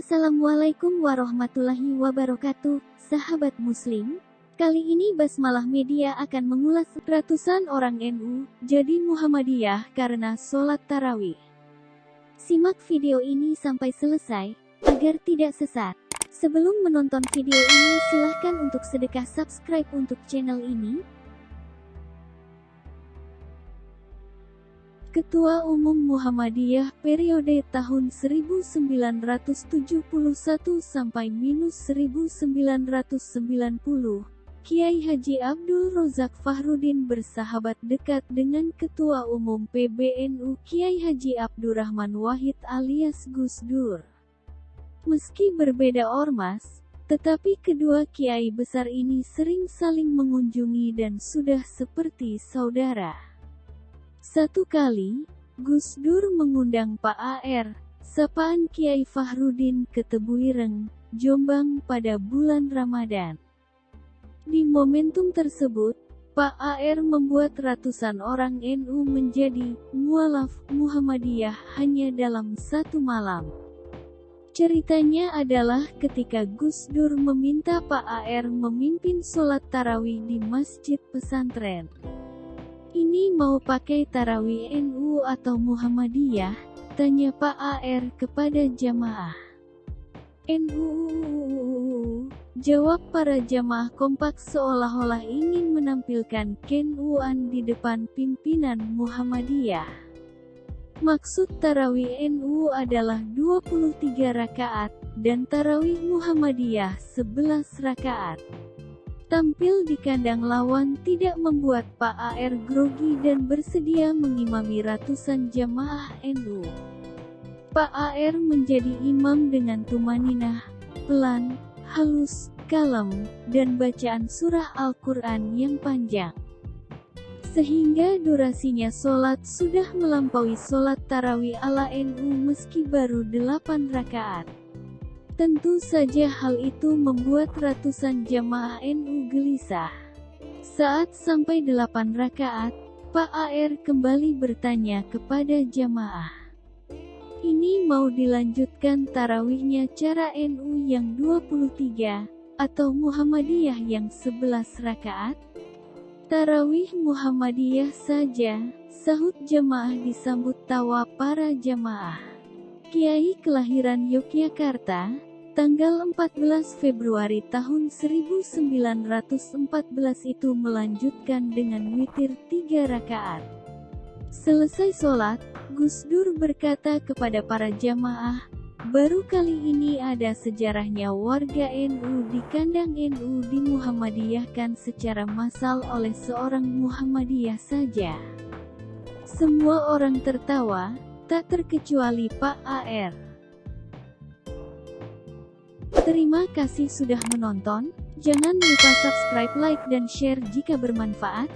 Assalamualaikum warahmatullahi wabarakatuh, sahabat muslim. Kali ini Basmalah Media akan mengulas ratusan orang NU jadi Muhammadiyah karena sholat tarawih. Simak video ini sampai selesai, agar tidak sesat. Sebelum menonton video ini silahkan untuk sedekah subscribe untuk channel ini, Ketua Umum Muhammadiyah periode tahun 1971 sampai minus 1990, Kiai Haji Abdul Rozak Fahrudin bersahabat dekat dengan Ketua Umum PBNU Kiai Haji Abdurrahman Wahid alias Gus Dur. Meski berbeda ormas, tetapi kedua kiai besar ini sering saling mengunjungi dan sudah seperti saudara. Satu kali, Gus Dur mengundang Pak AR, sapaan Kiai Fahrudin ke Tebuireng, Jombang pada bulan Ramadan. Di momentum tersebut, Pak AR membuat ratusan orang NU menjadi mualaf Muhammadiyah hanya dalam satu malam. Ceritanya adalah ketika Gus Dur meminta Pak AR memimpin sholat tarawih di masjid pesantren. Ini mau pakai tarawih NU atau Muhammadiyah? Tanya Pak AR kepada jamaah. NU. Jawab para jamaah kompak seolah-olah ingin menampilkan kenuan di depan pimpinan Muhammadiyah. Maksud tarawih NU adalah 23 rakaat, dan tarawih Muhammadiyah 11 rakaat. Tampil di kandang lawan tidak membuat Pak AR grogi dan bersedia mengimami ratusan jamaah NU. Pak AR menjadi imam dengan tumaninah, pelan, halus, kalem, dan bacaan surah Al-Quran yang panjang. Sehingga durasinya sholat sudah melampaui sholat tarawih ala NU meski baru 8 rakaat. Tentu saja hal itu membuat ratusan jamaah NU gelisah. Saat sampai delapan rakaat, Pak AR kembali bertanya kepada jamaah. Ini mau dilanjutkan tarawihnya cara NU yang 23, atau Muhammadiyah yang 11 rakaat? Tarawih Muhammadiyah saja, sahut jamaah disambut tawa para jamaah. Kiai kelahiran Yogyakarta, Tanggal 14 Februari tahun 1914 itu melanjutkan dengan witir tiga rakaat. Selesai sholat, Gus Dur berkata kepada para jamaah, baru kali ini ada sejarahnya warga NU di kandang NU di Muhammadiyahkan secara massal oleh seorang Muhammadiyah saja. Semua orang tertawa, tak terkecuali Pak AR. Terima kasih sudah menonton, jangan lupa subscribe, like dan share jika bermanfaat.